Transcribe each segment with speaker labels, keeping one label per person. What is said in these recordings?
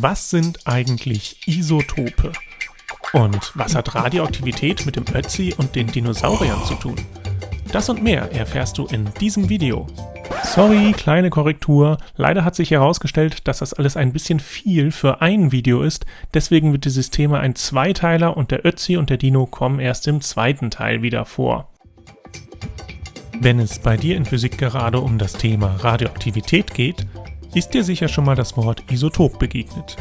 Speaker 1: Was sind eigentlich Isotope? Und was hat Radioaktivität mit dem Ötzi und den Dinosauriern zu tun? Das und mehr erfährst du in diesem Video. Sorry, kleine Korrektur. Leider hat sich herausgestellt, dass das alles ein bisschen viel für ein Video ist. Deswegen wird dieses Thema ein Zweiteiler und der Ötzi und der Dino kommen erst im zweiten Teil wieder vor. Wenn es bei dir in Physik gerade um das Thema Radioaktivität geht, ist dir sicher schon mal das Wort Isotop begegnet.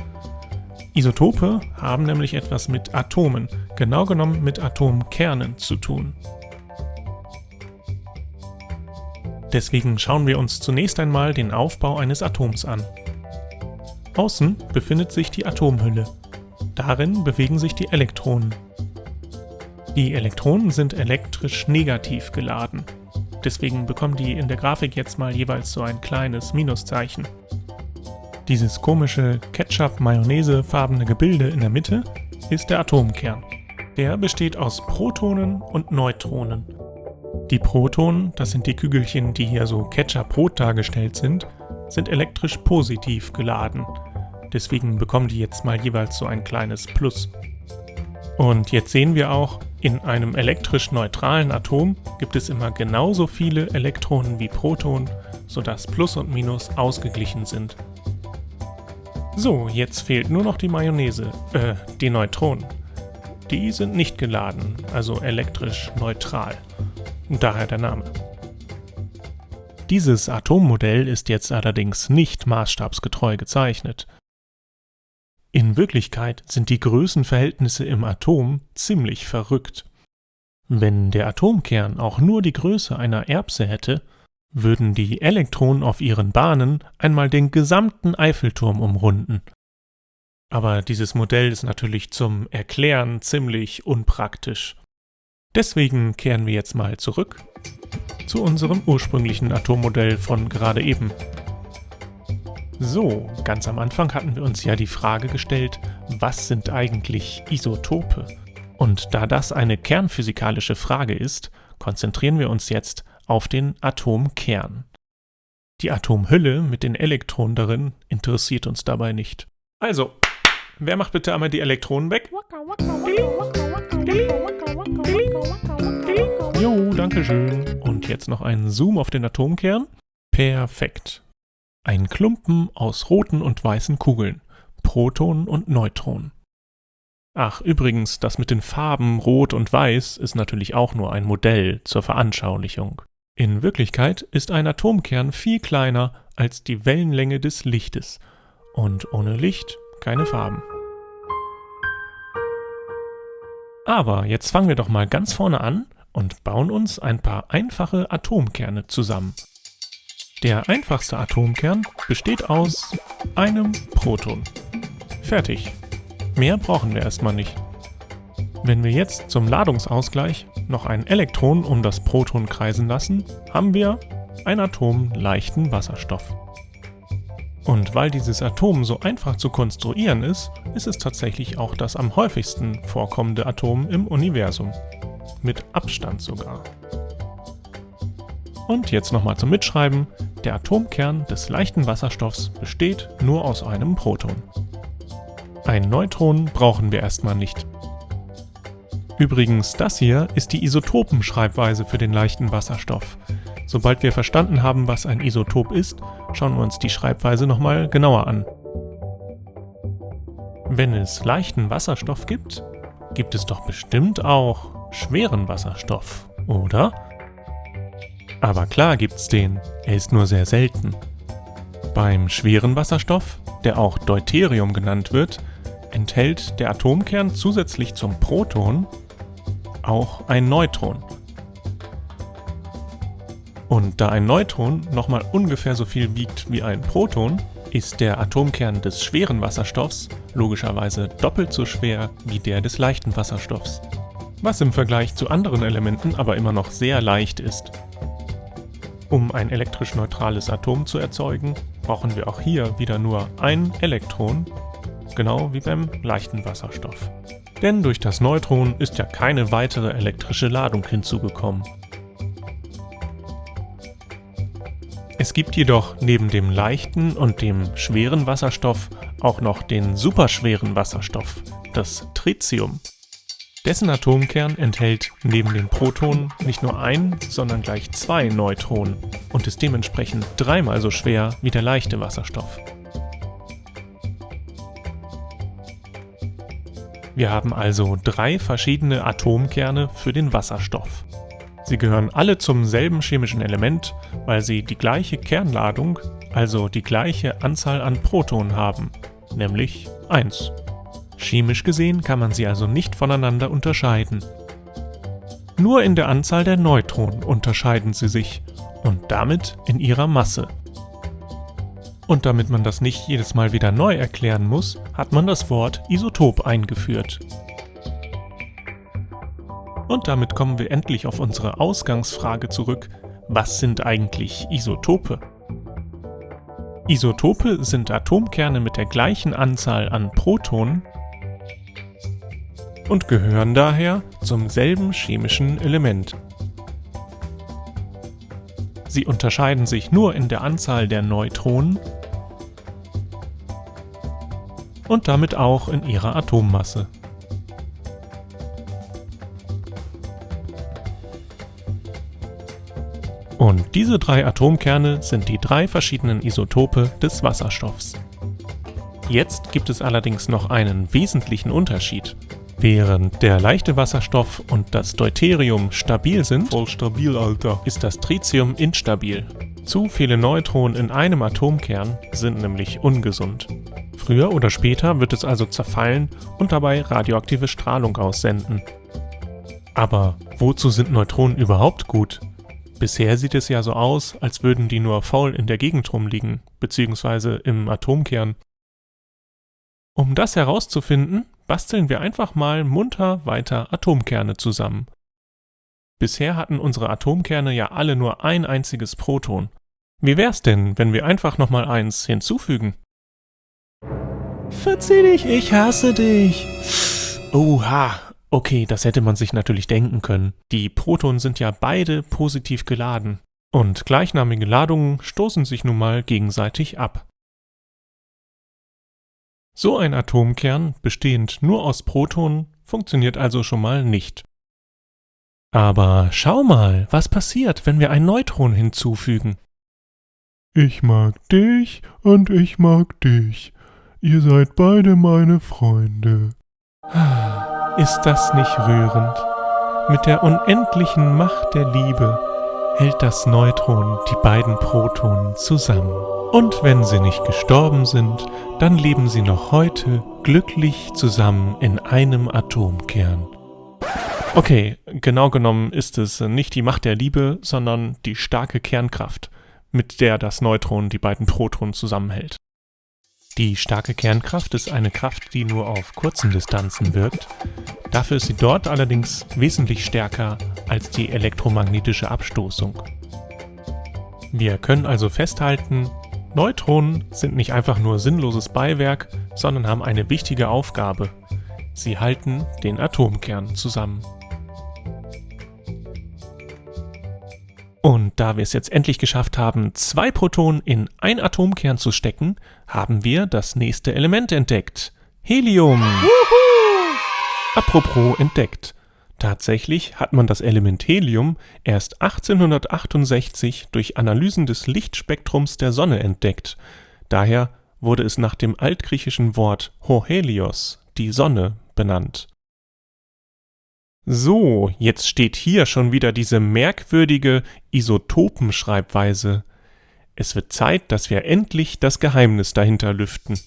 Speaker 1: Isotope haben nämlich etwas mit Atomen, genau genommen mit Atomkernen zu tun. Deswegen schauen wir uns zunächst einmal den Aufbau eines Atoms an. Außen befindet sich die Atomhülle. Darin bewegen sich die Elektronen. Die Elektronen sind elektrisch negativ geladen. Deswegen bekommen die in der Grafik jetzt mal jeweils so ein kleines Minuszeichen. Dieses komische Ketchup-Mayonnaise-farbene Gebilde in der Mitte ist der Atomkern. Der besteht aus Protonen und Neutronen. Die Protonen, das sind die Kügelchen, die hier so Ketchup-rot dargestellt sind, sind elektrisch positiv geladen. Deswegen bekommen die jetzt mal jeweils so ein kleines Plus. Und jetzt sehen wir auch, in einem elektrisch neutralen Atom gibt es immer genauso viele Elektronen wie Protonen, sodass Plus und Minus ausgeglichen sind. So, jetzt fehlt nur noch die Mayonnaise, äh, die Neutronen. Die sind nicht geladen, also elektrisch neutral. Daher der Name. Dieses Atommodell ist jetzt allerdings nicht maßstabsgetreu gezeichnet. In Wirklichkeit sind die Größenverhältnisse im Atom ziemlich verrückt. Wenn der Atomkern auch nur die Größe einer Erbse hätte, würden die Elektronen auf ihren Bahnen einmal den gesamten Eiffelturm umrunden. Aber dieses Modell ist natürlich zum Erklären ziemlich unpraktisch. Deswegen kehren wir jetzt mal zurück zu unserem ursprünglichen Atommodell von gerade eben. So, ganz am Anfang hatten wir uns ja die Frage gestellt, was sind eigentlich Isotope? Und da das eine kernphysikalische Frage ist, konzentrieren wir uns jetzt auf den Atomkern. Die Atomhülle mit den Elektronen darin interessiert uns dabei nicht. Also, wer macht bitte einmal die Elektronen weg? Jo, danke schön. Und jetzt noch einen Zoom auf den Atomkern. Perfekt. Ein Klumpen aus roten und weißen Kugeln, Protonen und Neutronen. Ach, übrigens, das mit den Farben Rot und Weiß ist natürlich auch nur ein Modell zur Veranschaulichung. In Wirklichkeit ist ein Atomkern viel kleiner als die Wellenlänge des Lichtes und ohne Licht keine Farben. Aber jetzt fangen wir doch mal ganz vorne an und bauen uns ein paar einfache Atomkerne zusammen. Der einfachste Atomkern besteht aus einem Proton. Fertig. Mehr brauchen wir erstmal nicht. Wenn wir jetzt zum Ladungsausgleich noch ein Elektron um das Proton kreisen lassen, haben wir ein Atom leichten Wasserstoff. Und weil dieses Atom so einfach zu konstruieren ist, ist es tatsächlich auch das am häufigsten vorkommende Atom im Universum. Mit Abstand sogar. Und jetzt nochmal zum Mitschreiben. Der Atomkern des leichten Wasserstoffs besteht nur aus einem Proton. Ein Neutron brauchen wir erstmal nicht. Übrigens, das hier ist die Isotopenschreibweise für den leichten Wasserstoff. Sobald wir verstanden haben, was ein Isotop ist, schauen wir uns die Schreibweise nochmal genauer an. Wenn es leichten Wasserstoff gibt, gibt es doch bestimmt auch schweren Wasserstoff, oder? Aber klar gibt's den, er ist nur sehr selten. Beim schweren Wasserstoff, der auch Deuterium genannt wird, enthält der Atomkern zusätzlich zum Proton auch ein Neutron. Und da ein Neutron nochmal ungefähr so viel wiegt wie ein Proton, ist der Atomkern des schweren Wasserstoffs logischerweise doppelt so schwer wie der des leichten Wasserstoffs. Was im Vergleich zu anderen Elementen aber immer noch sehr leicht ist. Um ein elektrisch neutrales Atom zu erzeugen, brauchen wir auch hier wieder nur ein Elektron, genau wie beim leichten Wasserstoff. Denn durch das Neutron ist ja keine weitere elektrische Ladung hinzugekommen. Es gibt jedoch neben dem leichten und dem schweren Wasserstoff auch noch den superschweren Wasserstoff, das Tritium. Dessen Atomkern enthält neben den Protonen nicht nur ein, sondern gleich zwei Neutronen und ist dementsprechend dreimal so schwer wie der leichte Wasserstoff. Wir haben also drei verschiedene Atomkerne für den Wasserstoff. Sie gehören alle zum selben chemischen Element, weil sie die gleiche Kernladung, also die gleiche Anzahl an Protonen haben, nämlich 1. Chemisch gesehen kann man sie also nicht voneinander unterscheiden. Nur in der Anzahl der Neutronen unterscheiden sie sich und damit in ihrer Masse. Und damit man das nicht jedes Mal wieder neu erklären muss, hat man das Wort Isotop eingeführt. Und damit kommen wir endlich auf unsere Ausgangsfrage zurück, was sind eigentlich Isotope? Isotope sind Atomkerne mit der gleichen Anzahl an Protonen und gehören daher zum selben chemischen Element. Sie unterscheiden sich nur in der Anzahl der Neutronen und damit auch in ihrer Atommasse. Und diese drei Atomkerne sind die drei verschiedenen Isotope des Wasserstoffs. Jetzt gibt es allerdings noch einen wesentlichen Unterschied. Während der leichte Wasserstoff und das Deuterium stabil sind,
Speaker 2: voll stabil, Alter,
Speaker 1: ist das Tritium instabil. Zu viele Neutronen in einem Atomkern sind nämlich ungesund. Früher oder später wird es also zerfallen und dabei radioaktive Strahlung aussenden. Aber wozu sind Neutronen überhaupt gut? Bisher sieht es ja so aus, als würden die nur faul in der Gegend rumliegen, beziehungsweise im Atomkern. Um das herauszufinden, basteln wir einfach mal munter weiter Atomkerne zusammen. Bisher hatten unsere Atomkerne ja alle nur ein einziges Proton. Wie wär's denn, wenn wir einfach nochmal eins hinzufügen? Verzieh dich, ich hasse dich. Oha, okay, das hätte man sich natürlich denken können. Die Protonen sind ja beide positiv geladen. Und gleichnamige Ladungen stoßen sich nun mal gegenseitig ab. So ein Atomkern, bestehend nur aus Protonen, funktioniert also schon mal nicht. Aber schau mal, was passiert, wenn wir ein Neutron hinzufügen.
Speaker 2: Ich mag dich und ich mag dich. Ihr seid beide meine Freunde.
Speaker 1: Ist das nicht rührend? Mit der unendlichen Macht der Liebe hält das Neutron die beiden Protonen zusammen. Und wenn sie nicht gestorben sind, dann leben sie noch heute glücklich zusammen in einem Atomkern. Okay, genau genommen ist es nicht die Macht der Liebe, sondern die starke Kernkraft, mit der das Neutron die beiden Protonen zusammenhält. Die starke Kernkraft ist eine Kraft, die nur auf kurzen Distanzen wirkt. Dafür ist sie dort allerdings wesentlich stärker als die elektromagnetische Abstoßung. Wir können also festhalten, Neutronen sind nicht einfach nur sinnloses Beiwerk, sondern haben eine wichtige Aufgabe. Sie halten den Atomkern zusammen. Und da wir es jetzt endlich geschafft haben, zwei Protonen in ein Atomkern zu stecken, haben wir das nächste Element entdeckt. Helium. Wuhu! Apropos entdeckt. Tatsächlich hat man das Element Helium erst 1868 durch Analysen des Lichtspektrums der Sonne entdeckt. Daher wurde es nach dem altgriechischen Wort Hohelios, die Sonne, benannt. So, jetzt steht hier schon wieder diese merkwürdige Isotopenschreibweise. Es wird Zeit, dass wir endlich das Geheimnis dahinter lüften.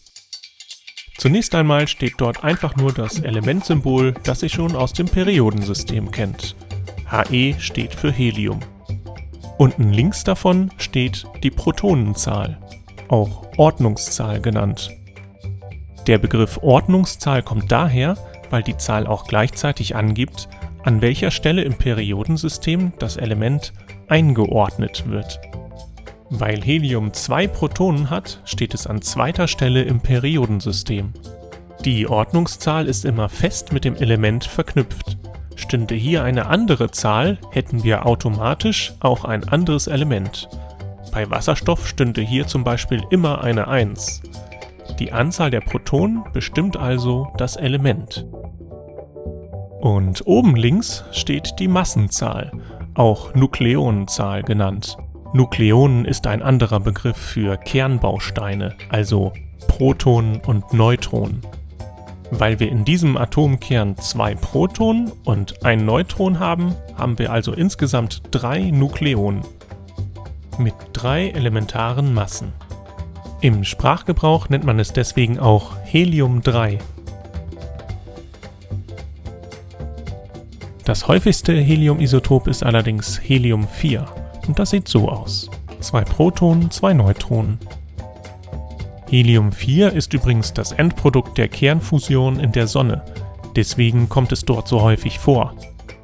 Speaker 1: Zunächst einmal steht dort einfach nur das Elementsymbol, das ihr schon aus dem Periodensystem kennt. He steht für Helium. Unten links davon steht die Protonenzahl, auch Ordnungszahl genannt. Der Begriff Ordnungszahl kommt daher, weil die Zahl auch gleichzeitig angibt, an welcher Stelle im Periodensystem das Element eingeordnet wird. Weil Helium zwei Protonen hat, steht es an zweiter Stelle im Periodensystem. Die Ordnungszahl ist immer fest mit dem Element verknüpft. Stünde hier eine andere Zahl, hätten wir automatisch auch ein anderes Element. Bei Wasserstoff stünde hier zum Beispiel immer eine 1. Die Anzahl der Protonen bestimmt also das Element. Und oben links steht die Massenzahl, auch Nukleonenzahl genannt. Nukleonen ist ein anderer Begriff für Kernbausteine, also Protonen und Neutronen. Weil wir in diesem Atomkern zwei Protonen und ein Neutron haben, haben wir also insgesamt drei Nukleonen mit drei elementaren Massen. Im Sprachgebrauch nennt man es deswegen auch Helium-3. Das häufigste Heliumisotop ist allerdings Helium-4 und das sieht so aus. Zwei Protonen, zwei Neutronen. Helium-4 ist übrigens das Endprodukt der Kernfusion in der Sonne, deswegen kommt es dort so häufig vor.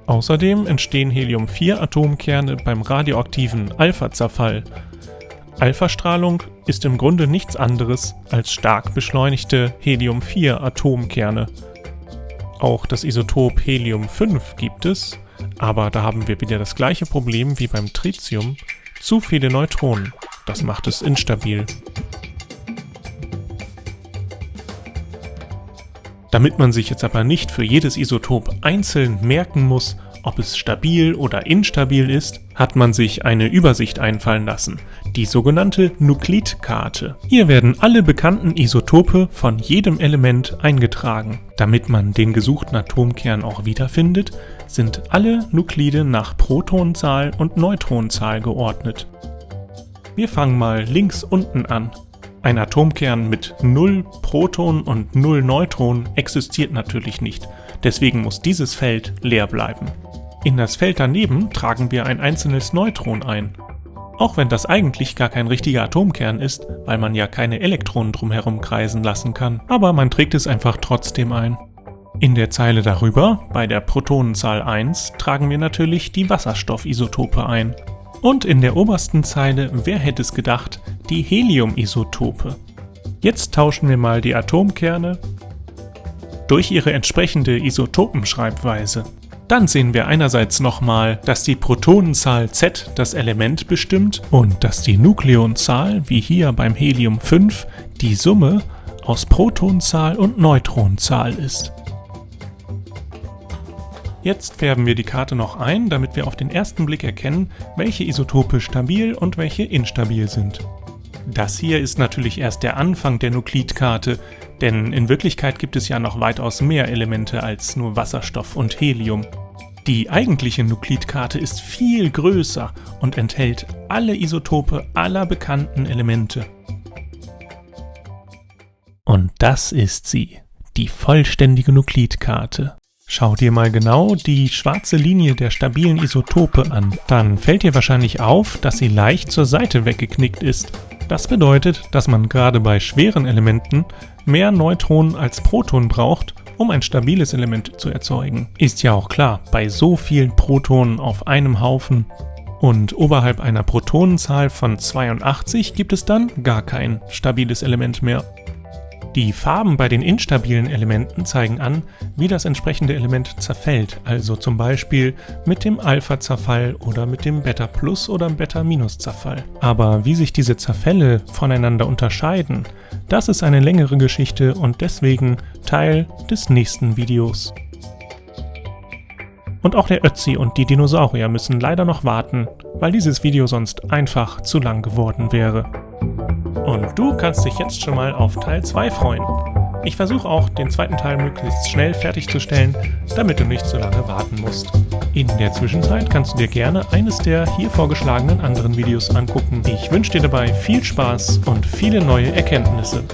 Speaker 1: Außerdem entstehen Helium-4-Atomkerne beim radioaktiven Alpha-Zerfall. Alpha-Strahlung ist im Grunde nichts anderes als stark beschleunigte Helium-4-Atomkerne. Auch das Isotop Helium-5 gibt es, aber da haben wir wieder das gleiche Problem wie beim Tritium, zu viele Neutronen. Das macht es instabil. Damit man sich jetzt aber nicht für jedes Isotop einzeln merken muss, ob es stabil oder instabil ist, hat man sich eine Übersicht einfallen lassen, die sogenannte Nuklidkarte. Hier werden alle bekannten Isotope von jedem Element eingetragen. Damit man den gesuchten Atomkern auch wiederfindet, sind alle Nuklide nach Protonenzahl und Neutronenzahl geordnet. Wir fangen mal links unten an. Ein Atomkern mit 0 Protonen und 0 Neutronen existiert natürlich nicht, deswegen muss dieses Feld leer bleiben. In das Feld daneben tragen wir ein einzelnes Neutron ein. Auch wenn das eigentlich gar kein richtiger Atomkern ist, weil man ja keine Elektronen drumherum kreisen lassen kann, aber man trägt es einfach trotzdem ein. In der Zeile darüber, bei der Protonenzahl 1, tragen wir natürlich die Wasserstoffisotope ein. Und in der obersten Zeile, wer hätte es gedacht, die Heliumisotope. Jetzt tauschen wir mal die Atomkerne durch ihre entsprechende Isotopenschreibweise. Dann sehen wir einerseits nochmal, dass die Protonenzahl Z das Element bestimmt und dass die Nukleonzahl, wie hier beim Helium 5, die Summe aus Protonenzahl und Neutronenzahl ist. Jetzt färben wir die Karte noch ein, damit wir auf den ersten Blick erkennen, welche Isotope stabil und welche instabil sind. Das hier ist natürlich erst der Anfang der Nuklidkarte, denn in Wirklichkeit gibt es ja noch weitaus mehr Elemente als nur Wasserstoff und Helium. Die eigentliche Nuklidkarte ist viel größer und enthält alle Isotope aller bekannten Elemente. Und das ist sie, die vollständige Nuklidkarte. Schau dir mal genau die schwarze Linie der stabilen Isotope an. Dann fällt dir wahrscheinlich auf, dass sie leicht zur Seite weggeknickt ist. Das bedeutet, dass man gerade bei schweren Elementen mehr Neutronen als Protonen braucht, um ein stabiles Element zu erzeugen. Ist ja auch klar, bei so vielen Protonen auf einem Haufen und oberhalb einer Protonenzahl von 82 gibt es dann gar kein stabiles Element mehr. Die Farben bei den instabilen Elementen zeigen an, wie das entsprechende Element zerfällt, also zum Beispiel mit dem Alpha-Zerfall oder mit dem Beta-Plus- oder Beta-Minus-Zerfall. Aber wie sich diese Zerfälle voneinander unterscheiden, das ist eine längere Geschichte und deswegen Teil des nächsten Videos. Und auch der Ötzi und die Dinosaurier müssen leider noch warten, weil dieses Video sonst einfach zu lang geworden wäre. Und du kannst dich jetzt schon mal auf Teil 2 freuen. Ich versuche auch, den zweiten Teil möglichst schnell fertigzustellen, damit du nicht so lange warten musst. In der Zwischenzeit kannst du dir gerne eines der hier vorgeschlagenen anderen Videos angucken. Ich wünsche dir dabei viel Spaß und viele neue Erkenntnisse.